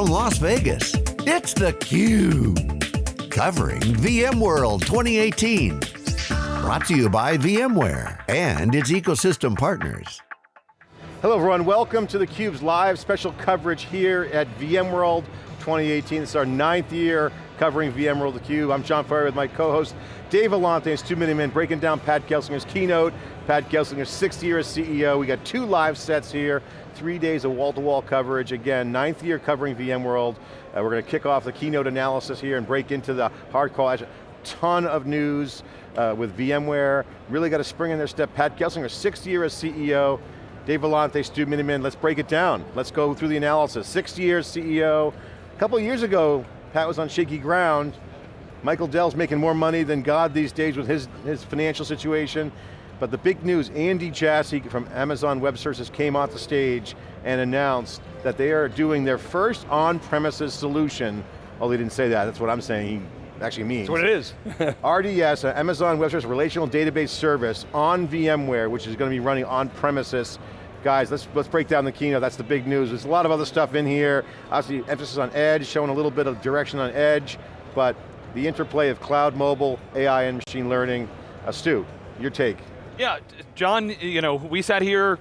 from Las Vegas, it's theCUBE. Covering VMworld 2018. Brought to you by VMware and its ecosystem partners. Hello everyone, welcome to theCUBE's live special coverage here at VMworld 2018. This is our ninth year covering VMworld theCUBE. I'm John Furrier with my co-host Dave Vellante, it's Stu Miniman, breaking down Pat Gelsinger's keynote, Pat Gelsinger's sixth year as CEO. We got two live sets here, three days of wall-to-wall -wall coverage. Again, ninth year covering VMworld. Uh, we're going to kick off the keynote analysis here and break into the hardcore, Azure. ton of news uh, with VMware. Really got a spring in their step. Pat Gelsinger, sixth year as CEO. Dave Vellante, Stu Miniman, let's break it down. Let's go through the analysis. Six years CEO. A couple years ago, Pat was on shaky ground. Michael Dell's making more money than God these days with his, his financial situation. But the big news, Andy Jassy from Amazon Web Services came off the stage and announced that they are doing their first on-premises solution. Well, he didn't say that, that's what I'm saying, he actually means. That's what it is. RDS, Amazon Web Services Relational Database Service on VMware, which is going to be running on-premises Guys, let's, let's break down the keynote, that's the big news. There's a lot of other stuff in here, obviously emphasis on edge, showing a little bit of direction on edge, but the interplay of cloud, mobile, AI, and machine learning. Uh, Stu, your take. Yeah, John, you know, we sat here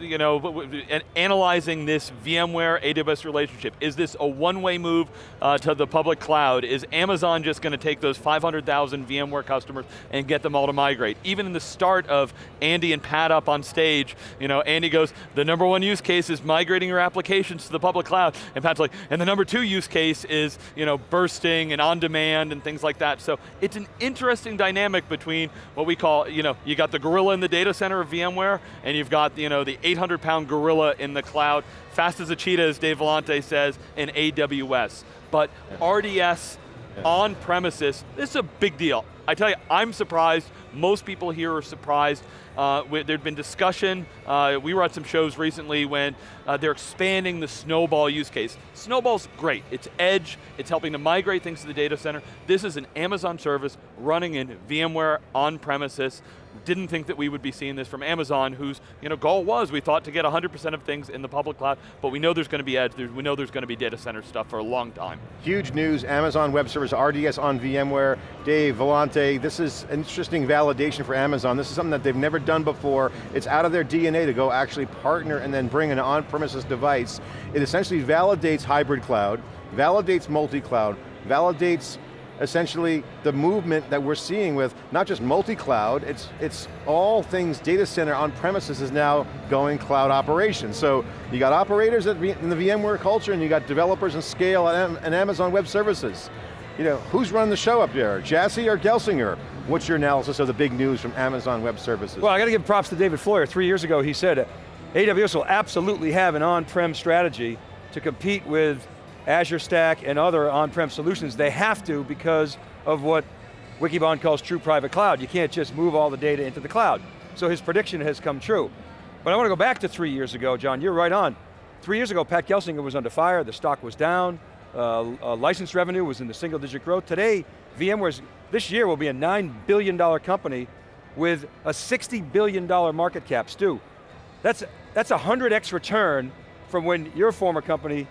you know, analyzing this VMware AWS relationship. Is this a one-way move uh, to the public cloud? Is Amazon just going to take those 500,000 VMware customers and get them all to migrate? Even in the start of Andy and Pat up on stage, you know, Andy goes, the number one use case is migrating your applications to the public cloud. And Pat's like, and the number two use case is, you know, bursting and on demand and things like that. So it's an interesting dynamic between what we call, you know, you got the gorilla in the data center of VMware, and you've got, you know, the 800 pound gorilla in the cloud, fast as a cheetah, as Dave Vellante says, in AWS. But RDS yeah. on premises, this is a big deal. I tell you, I'm surprised, most people here are surprised. Uh, there'd been discussion, uh, we were at some shows recently when uh, they're expanding the Snowball use case. Snowball's great, it's edge, it's helping to migrate things to the data center. This is an Amazon service running in VMware on premises didn't think that we would be seeing this from Amazon, whose you know, goal was, we thought to get 100% of things in the public cloud, but we know there's going to be edge, we know there's going to be data center stuff for a long time. Huge news, Amazon Web Service, RDS on VMware. Dave, Vellante, this is an interesting validation for Amazon. This is something that they've never done before. It's out of their DNA to go actually partner and then bring an on-premises device. It essentially validates hybrid cloud, validates multi-cloud, validates essentially the movement that we're seeing with not just multi-cloud, it's, it's all things data center on premises is now going cloud operations. So you got operators in the VMware culture and you got developers and scale and Amazon Web Services. You know, who's running the show up there, Jassy or Gelsinger? What's your analysis of the big news from Amazon Web Services? Well, I got to give props to David Floyer. Three years ago he said, AWS will absolutely have an on-prem strategy to compete with Azure Stack and other on-prem solutions, they have to because of what Wikibon calls true private cloud. You can't just move all the data into the cloud. So his prediction has come true. But I want to go back to three years ago, John, you're right on. Three years ago, Pat Gelsinger was under fire, the stock was down, uh, uh, license revenue was in the single digit growth. Today, VMware's, this year will be a $9 billion company with a $60 billion market cap. Stu, that's, that's a 100x return from when your former company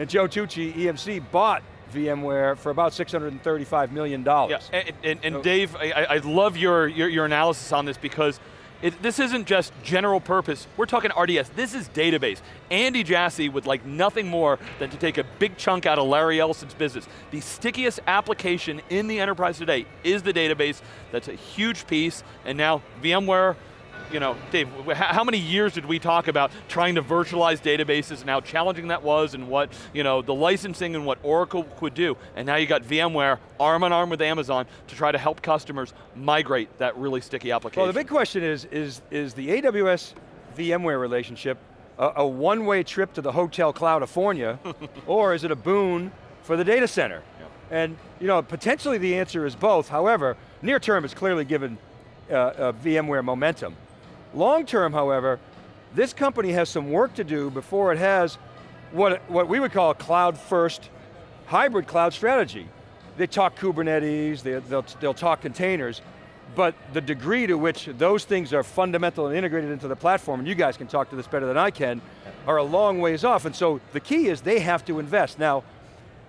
and Joe Tucci, EMC, bought VMware for about $635 million. Yeah, and, and, and so, Dave, I, I, love your, your, your, analysis on this because it, this isn't just general purpose, we're talking RDS, this is database. Andy Jassy would like nothing more than to take a big chunk out of Larry Ellison's business. The stickiest application in the enterprise today is the database, that's a huge piece, and now VMware, you know, Dave, how many years did we talk about trying to virtualize databases and how challenging that was and what, you know, the licensing and what Oracle could do. And now you got VMware arm in arm with Amazon to try to help customers migrate that really sticky application. Well, the big question is, is, is the AWS VMware relationship a, a one-way trip to the Hotel cloud California, or is it a boon for the data center? And you know, potentially the answer is both. However, near term it's clearly given uh, uh, VMware momentum. Long term, however, this company has some work to do before it has what, what we would call a cloud first hybrid cloud strategy. They talk Kubernetes, they, they'll, they'll talk containers, but the degree to which those things are fundamental and integrated into the platform, and you guys can talk to this better than I can, are a long ways off, and so the key is they have to invest. Now,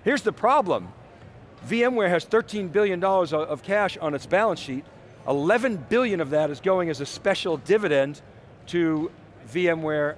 here's the problem. VMware has $13 billion of cash on its balance sheet, 11 billion of that is going as a special dividend to VMware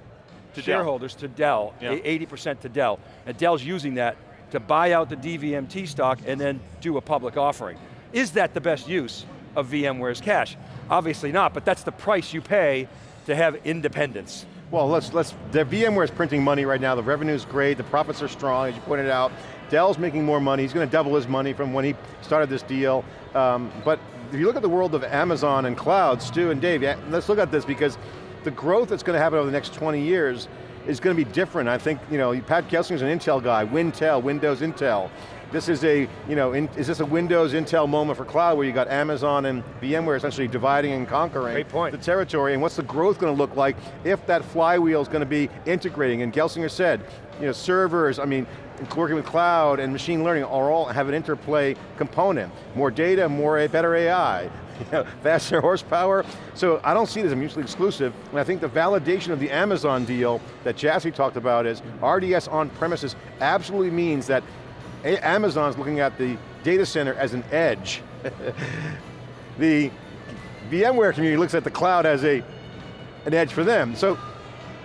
to shareholders, Dell. to Dell, 80% to Dell. And Dell's using that to buy out the DVMT stock and then do a public offering. Is that the best use of VMware's cash? Obviously not, but that's the price you pay to have independence. Well, let's, let's, the VMware is printing money right now, the revenue's great, the profits are strong, as you pointed out. Dell's making more money, he's going to double his money from when he started this deal. Um, but if you look at the world of Amazon and cloud, Stu and Dave, let's look at this because the growth that's going to happen over the next 20 years is going to be different. I think, you know, Pat Gelsinger's an Intel guy, Wintel, Windows Intel. This is a, you know, in, is this a Windows Intel moment for cloud where you got Amazon and VMware essentially dividing and conquering the territory, and what's the growth going to look like if that flywheel is going to be integrating, and Gelsinger said, you know, servers, I mean, working with cloud and machine learning are all have an interplay component. More data, more better AI, you know, faster horsepower. So I don't see this as mutually exclusive, and I think the validation of the Amazon deal that Jassy talked about is RDS on premises absolutely means that Amazon's looking at the data center as an edge. the VMware community looks at the cloud as a, an edge for them. So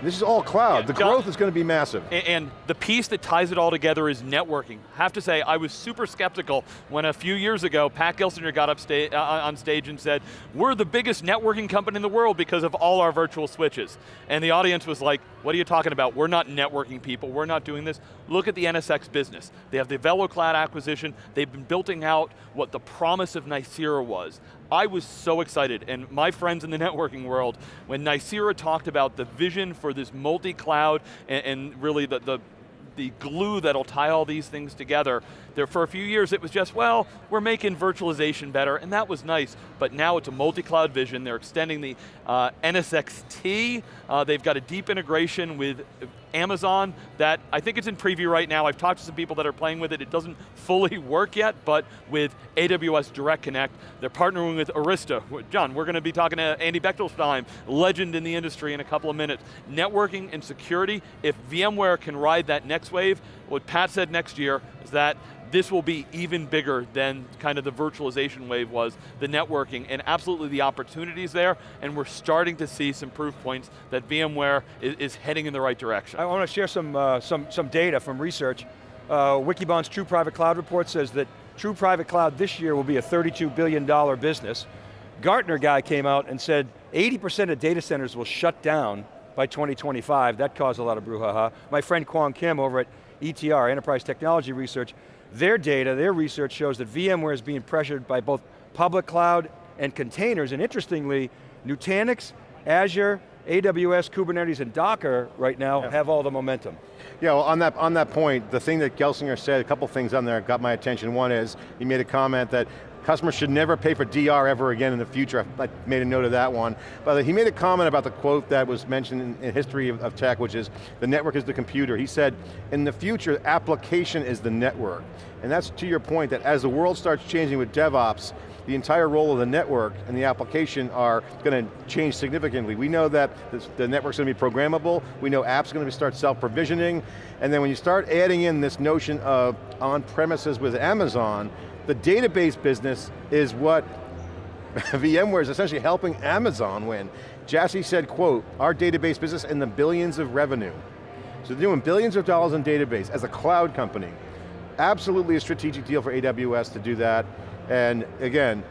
this is all cloud. Yeah, the growth is going to be massive. And, and, the piece that ties it all together is networking. I have to say, I was super skeptical when a few years ago, Pat Gelsinger got up sta uh, on stage and said, we're the biggest networking company in the world because of all our virtual switches. And the audience was like, what are you talking about? We're not networking people, we're not doing this. Look at the NSX business. They have the VeloCloud acquisition, they've been building out what the promise of Nicira was. I was so excited, and my friends in the networking world, when Nicira talked about the vision for this multi-cloud and, and, really the, the the glue that'll tie all these things together. There, for a few years it was just, well, we're making virtualization better, and that was nice, but now it's a multi-cloud vision. They're extending the uh, NSXT. Uh, they've got a deep integration with Amazon that I think it's in preview right now. I've talked to some people that are playing with it. It doesn't fully work yet, but with AWS Direct Connect, they're partnering with Arista. John, we're going to be talking to Andy Bechtolsheim, legend in the industry in a couple of minutes. Networking and security, if VMware can ride that next wave, what Pat said next year is that this will be even bigger than kind of the virtualization wave was, the networking, and absolutely the opportunities there, and we're starting to see some proof points that VMware is, is heading in the right direction. I want to share some, uh, some, some data from research. Uh, Wikibon's True Private Cloud report says that True Private Cloud this year will be a $32 billion business. Gartner guy came out and said 80% of data centers will shut down by 2025. That caused a lot of brouhaha. My friend Kwong Kim over at ETR, Enterprise Technology Research, their data, their research shows that VMware is being pressured by both public cloud and containers, and interestingly, Nutanix, Azure, AWS, Kubernetes, and Docker right now yeah. have all the momentum. Yeah, well, on that, on that point, the thing that Gelsinger said, a couple things on there got my attention. One is, he made a comment that Customers should never pay for DR ever again in the future. I made a note of that one. But he made a comment about the quote that was mentioned in, in history of, of tech, which is, the network is the computer. He said, in the future, application is the network. And that's to your point that as the world starts changing with DevOps, the entire role of the network and the application are going to change significantly. We know that the network's going to be programmable, we know apps are going to start self-provisioning, and then when you start adding in this notion of on-premises with Amazon, the database business is what VMware is essentially helping Amazon win. Jassy said, quote, our database business in the billions of revenue. So they're doing billions of dollars in database as a cloud company. Absolutely a strategic deal for AWS to do that. And again,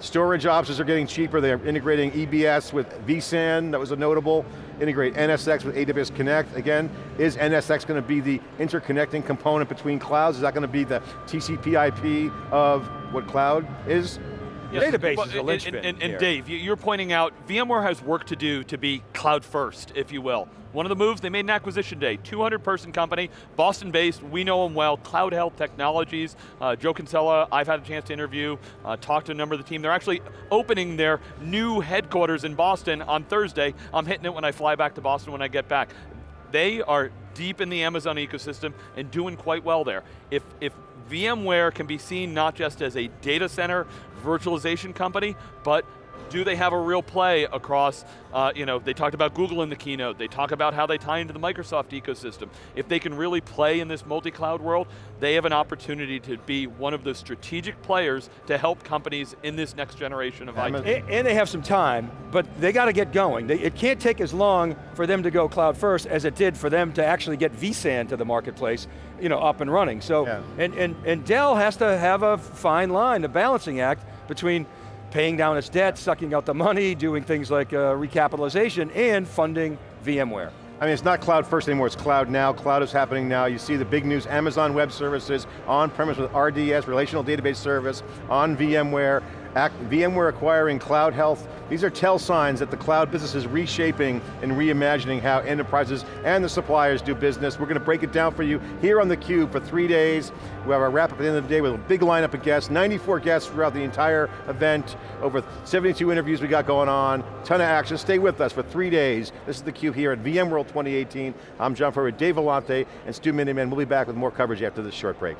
storage options are getting cheaper. They're integrating EBS with vSAN, that was a notable integrate NSX with AWS Connect. Again, is NSX going to be the interconnecting component between clouds? Is that going to be the TCP IP of what cloud is? Yes, database well, is a linchpin And, and, and Dave, you're pointing out VMware has work to do to be cloud first, if you will. One of the moves, they made an acquisition day, 200 person company, Boston based, we know them well, CloudHealth Technologies, uh, Joe Kinsella, I've had a chance to interview, uh, talk to a number of the team. They're actually opening their new headquarters in Boston on Thursday. I'm hitting it when I fly back to Boston when I get back. They are deep in the Amazon ecosystem and doing quite well there. If, if VMware can be seen not just as a data center virtualization company, but do they have a real play across, uh, you know, they talked about Google in the keynote, they talk about how they tie into the Microsoft ecosystem. If they can really play in this multi-cloud world, they have an opportunity to be one of the strategic players to help companies in this next generation of IT. And, and they have some time, but they got to get going. They, it can't take as long for them to go cloud first as it did for them to actually get vSAN to the marketplace, you know, up and running. So, Yeah. and, and, and Dell has to have a fine line, a balancing act between paying down its debt, sucking out the money, doing things like uh, recapitalization, and funding VMware. I mean, it's not cloud first anymore, it's cloud now. Cloud is happening now. You see the big news, Amazon Web Services, on-premise with RDS, Relational Database Service, on VMware, Act, VMware acquiring CloudHealth. These are tell signs that the cloud business is reshaping and reimagining how enterprises and the suppliers do business. We're going to break it down for you here on theCUBE for three days. We have our wrap up at the end of the day with a big lineup of guests, 94 guests throughout the entire event, over 72 interviews we got going on, ton of action. Stay with us for three days. This is theCUBE here at VMworld 2018. I'm John Furrier, Dave Vellante, and Stu Miniman. We'll be back with more coverage after this short break.